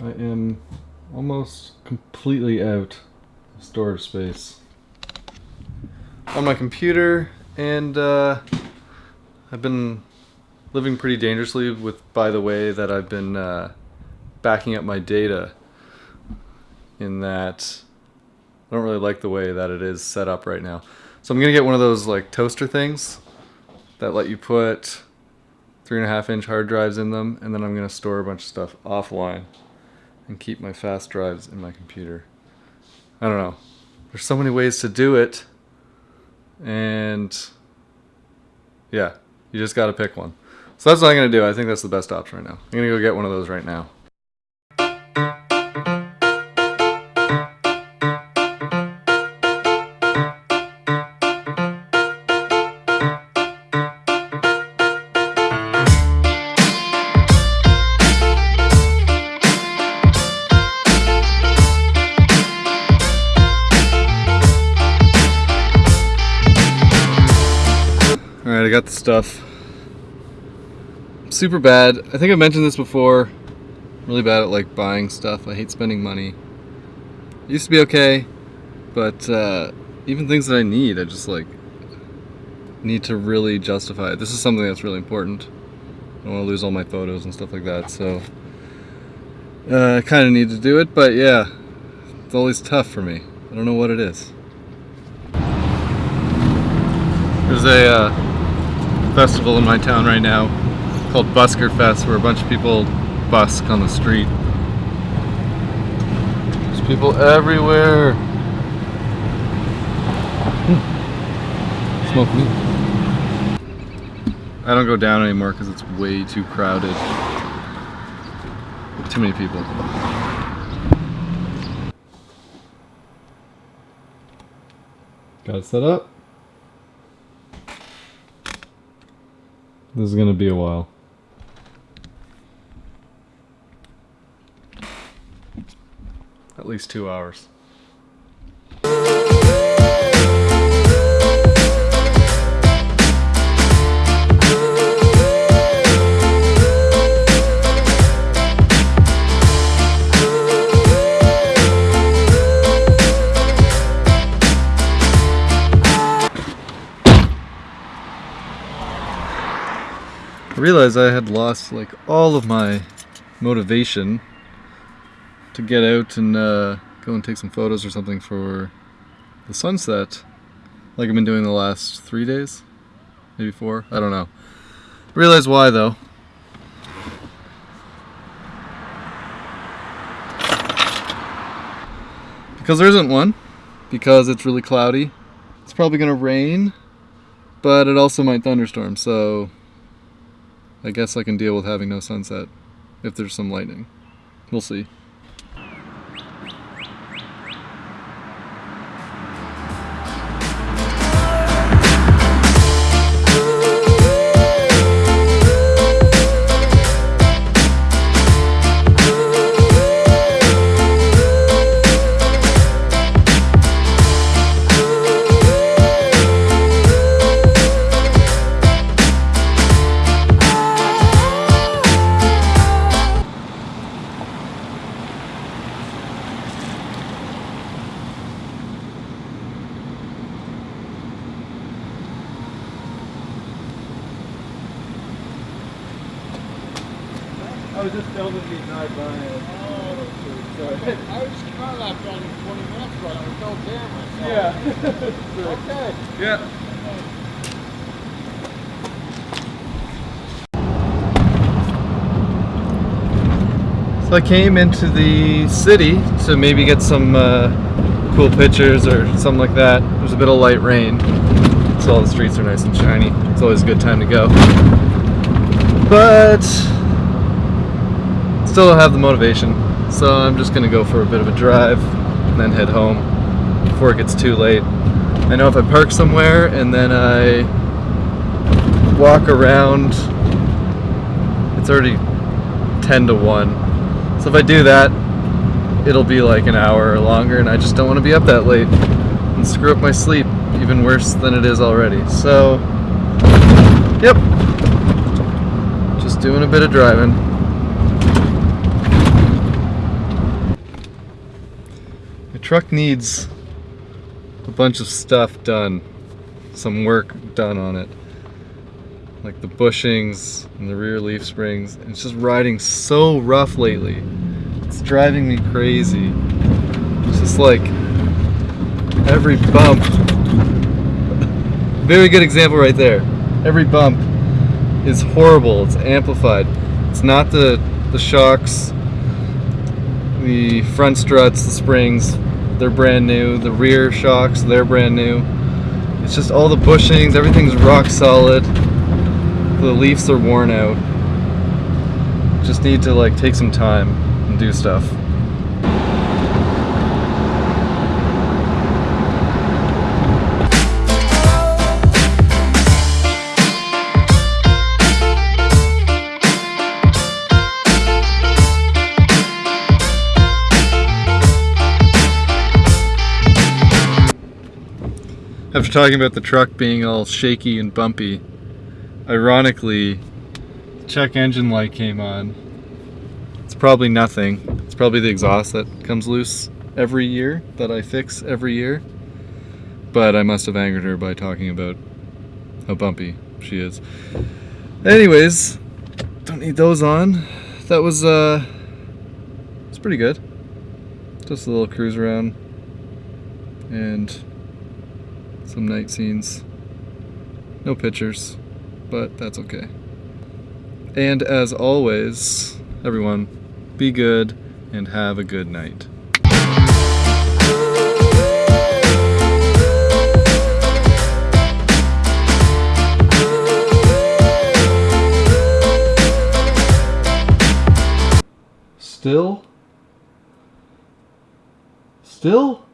I am almost completely out of storage space on my computer and uh, I've been living pretty dangerously with by the way that I've been uh, backing up my data in that I don't really like the way that it is set up right now. So I'm gonna get one of those like toaster things that let you put three and a half inch hard drives in them and then I'm gonna store a bunch of stuff offline and keep my fast drives in my computer. I don't know. There's so many ways to do it and yeah, you just gotta pick one. So that's what I'm gonna do. I think that's the best option right now. I'm gonna go get one of those right now. Alright, I got the stuff. Super bad. I think I mentioned this before. really bad at like buying stuff. I hate spending money. It used to be okay, but uh, even things that I need, I just like need to really justify it. This is something that's really important. I don't want to lose all my photos and stuff like that, so uh, I kind of need to do it, but yeah, it's always tough for me. I don't know what it is. There's a uh, festival in my town right now called Busker Fest where a bunch of people busk on the street. There's people everywhere. Hmm. Smoke meat. I don't go down anymore because it's way too crowded. Too many people. Got it set up. This is gonna be a while. At least two hours. Realized I had lost like all of my motivation to get out and uh, go and take some photos or something for the sunset like I've been doing the last three days maybe four I don't know. Realize why though. Because there isn't one because it's really cloudy it's probably gonna rain but it also might thunderstorm so I guess I can deal with having no sunset if there's some lightning. We'll see. I was just filming me drive by it. Oh, sorry. I was car lapped on 20 minutes ago. I was no damn Yeah. okay. Yeah. So I came into the city to maybe get some uh, cool pictures or something like that. There's a bit of light rain, so all the streets are nice and shiny. It's always a good time to go. But still have the motivation. So I'm just gonna go for a bit of a drive and then head home before it gets too late. I know if I park somewhere and then I walk around, it's already 10 to 1. So if I do that, it'll be like an hour or longer and I just don't want to be up that late and screw up my sleep even worse than it is already. So, yep, just doing a bit of driving. Truck needs a bunch of stuff done, some work done on it. Like the bushings and the rear leaf springs. It's just riding so rough lately. It's driving me crazy. It's just like every bump. Very good example right there. Every bump is horrible. It's amplified. It's not the the shocks, the front struts, the springs, they're brand new. The rear shocks, they're brand new. It's just all the bushings, everything's rock solid. The leaves are worn out. Just need to like take some time and do stuff. After talking about the truck being all shaky and bumpy, ironically, check engine light came on. It's probably nothing. It's probably the exhaust that comes loose every year, that I fix every year. But I must have angered her by talking about how bumpy she is. Anyways, don't need those on. That was, uh, it's pretty good. Just a little cruise around. And some night scenes. No pictures, but that's okay. And as always, everyone, be good and have a good night. Still? Still?